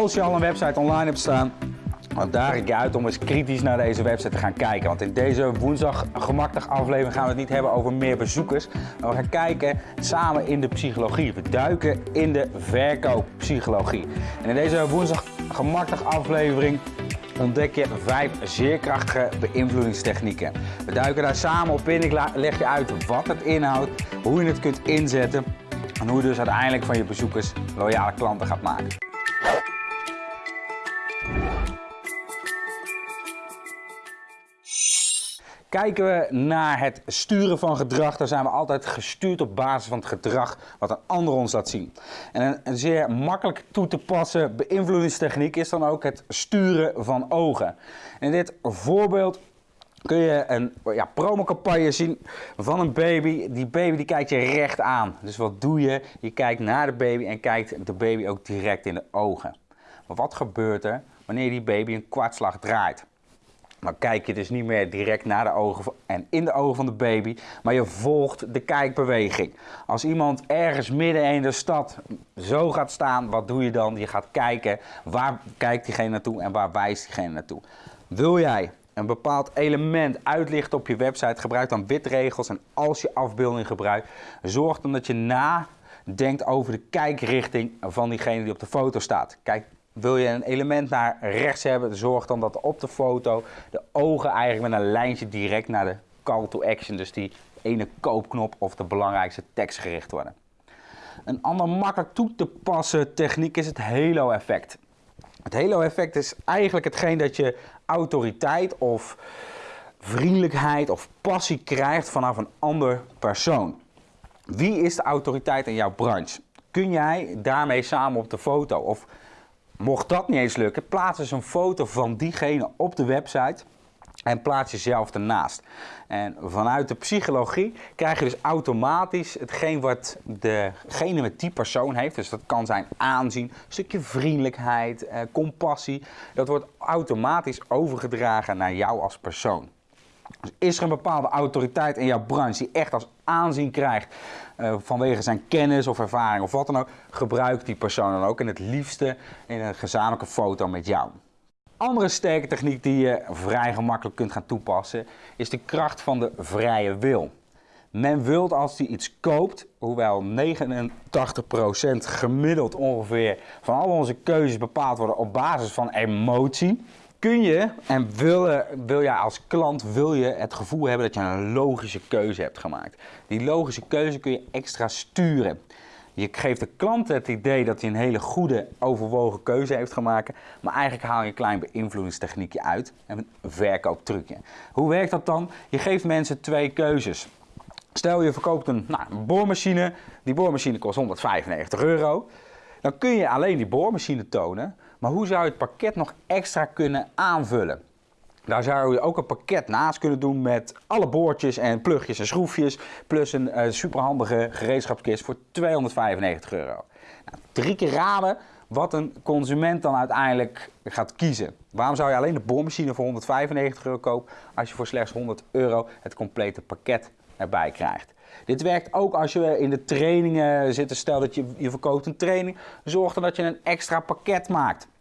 Als je al een website online hebt staan, dan daag ik je uit om eens kritisch naar deze website te gaan kijken. Want in deze woensdag gemakkelijk aflevering gaan we het niet hebben over meer bezoekers. Maar we gaan kijken samen in de psychologie. We duiken in de verkooppsychologie. En in deze woensdag gemakkelijk aflevering ontdek je vijf zeer krachtige beïnvloedingstechnieken. We duiken daar samen op in. Ik leg je uit wat het inhoudt, hoe je het kunt inzetten en hoe je dus uiteindelijk van je bezoekers loyale klanten gaat maken. Kijken we naar het sturen van gedrag, dan zijn we altijd gestuurd op basis van het gedrag wat een ander ons laat zien. En een, zeer makkelijk toe te passen beïnvloedingstechniek is dan ook het sturen van ogen. En in dit voorbeeld kun je een ja, promocampagne zien van een baby. Die baby die kijkt je recht aan. Dus wat doe je? Je kijkt naar de baby en kijkt de baby ook direct in de ogen. Maar wat gebeurt er wanneer die baby een kwartslag draait? Dan kijk je dus niet meer direct naar de ogen en in de ogen van de baby, maar je volgt de kijkbeweging. Als iemand ergens midden in de stad zo gaat staan, wat doe je dan? Je gaat kijken waar kijkt diegene naartoe en waar wijst diegene naartoe. Wil jij een bepaald element uitlichten op je website, gebruik dan witregels en als je afbeelding gebruikt, zorg dan dat je nadenkt over de kijkrichting van diegene die op de foto staat. Kijk wil je een element naar rechts hebben, zorg dan dat op de foto de ogen eigenlijk met een lijntje direct naar de call to action, dus die ene koopknop of de belangrijkste tekst gericht worden. Een ander makkelijk toe te passen techniek is het halo effect. Het halo effect is eigenlijk hetgeen dat je autoriteit of vriendelijkheid of passie krijgt vanaf een ander persoon. Wie is de autoriteit in jouw branche? Kun jij daarmee samen op de foto? Of Mocht dat niet eens lukken, plaats eens een foto van diegene op de website en plaats jezelf ernaast. En vanuit de psychologie krijg je dus automatisch hetgeen wat degene met die persoon heeft. Dus dat kan zijn aanzien, stukje vriendelijkheid, eh, compassie. Dat wordt automatisch overgedragen naar jou als persoon. Dus is er een bepaalde autoriteit in jouw branche die echt als aanzien krijgt uh, vanwege zijn kennis of ervaring of wat dan ook, gebruik die persoon dan ook en het liefste in een gezamenlijke foto met jou. Andere sterke techniek die je vrij gemakkelijk kunt gaan toepassen is de kracht van de vrije wil. Men wilt als hij iets koopt, hoewel 89% gemiddeld ongeveer van al onze keuzes bepaald worden op basis van emotie, kun je en wil, wil je als klant wil je het gevoel hebben dat je een logische keuze hebt gemaakt. Die logische keuze kun je extra sturen. Je geeft de klant het idee dat hij een hele goede, overwogen keuze heeft gemaakt. Maar eigenlijk haal je een klein beïnvloedingstechniekje uit. En een verkooptrucje. Hoe werkt dat dan? Je geeft mensen twee keuzes. Stel je verkoopt een, nou, een boormachine. Die boormachine kost 195 euro. Dan kun je alleen die boormachine tonen. Maar hoe zou je het pakket nog extra kunnen aanvullen? Daar zou je ook een pakket naast kunnen doen met alle boordjes en plugjes en schroefjes. Plus een uh, superhandige gereedschapskist voor 295 euro. Nou, drie keer raden wat een consument dan uiteindelijk gaat kiezen. Waarom zou je alleen de boormachine voor 195 euro kopen als je voor slechts 100 euro het complete pakket erbij krijgt? Dit werkt ook als je in de trainingen zit. Stel dat je, je verkoopt een training. Zorg dan dat je een extra pakket maakt.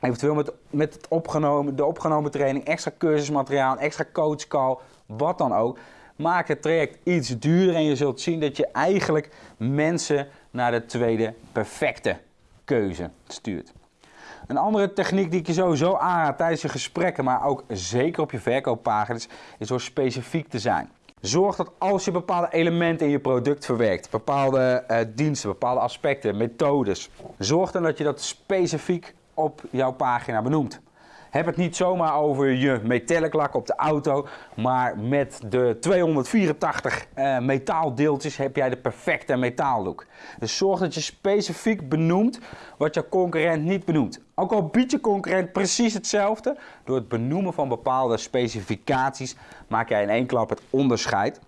Eventueel met, met het opgenomen, de opgenomen training, extra cursusmateriaal, extra coachcall, wat dan ook. Maak het traject iets duurder en je zult zien dat je eigenlijk mensen naar de tweede perfecte keuze stuurt. Een andere techniek die ik je sowieso aanraad tijdens je gesprekken, maar ook zeker op je verkooppagina's, is door specifiek te zijn. Zorg dat als je bepaalde elementen in je product verwerkt, bepaalde uh, diensten, bepaalde aspecten, methodes, zorg dan dat je dat specifiek op jouw pagina benoemt. Heb het niet zomaar over je metallic lak op de auto, maar met de 284 uh, metaaldeeltjes heb jij de perfecte metaallook. Dus zorg dat je specifiek benoemt wat jouw concurrent niet benoemt. Ook al biedt je concurrent precies hetzelfde, door het benoemen van bepaalde specificaties maak jij in één klap het onderscheid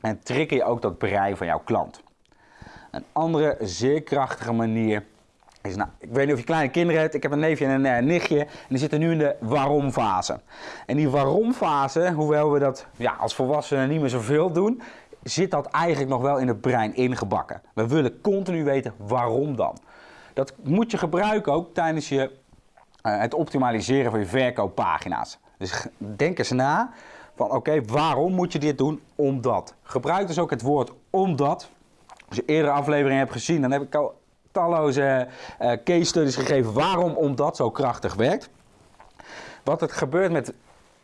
en trigger je ook dat brein van jouw klant. Een andere zeer krachtige manier nou, ik weet niet of je kleine kinderen hebt. Ik heb een neefje en een uh, nichtje. En die zitten nu in de waarom fase. En die waarom fase, hoewel we dat ja, als volwassenen niet meer zoveel doen, zit dat eigenlijk nog wel in het brein ingebakken. We willen continu weten waarom dan. Dat moet je gebruiken ook tijdens je, eh, het optimaliseren van je verkooppagina's. Dus denk eens na van oké, waarom moet je dit doen? Omdat. Gebruik dus ook het woord omdat. Als je eerdere afleveringen hebt gezien, dan heb ik al talloze uh, case studies gegeven waarom omdat zo krachtig werkt. Wat het gebeurt met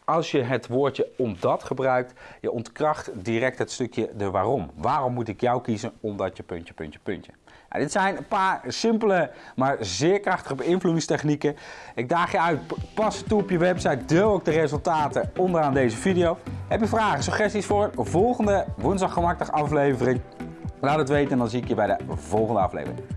als je het woordje omdat gebruikt, je ontkracht direct het stukje de waarom. Waarom moet ik jou kiezen? Omdat je puntje, puntje, puntje. Nou, dit zijn een paar simpele, maar zeer krachtige beïnvloedingstechnieken. Ik daag je uit, pas toe op je website, deel ook de resultaten onderaan deze video. Heb je vragen, suggesties voor volgende woensdag aflevering? Laat het weten en dan zie ik je bij de volgende aflevering.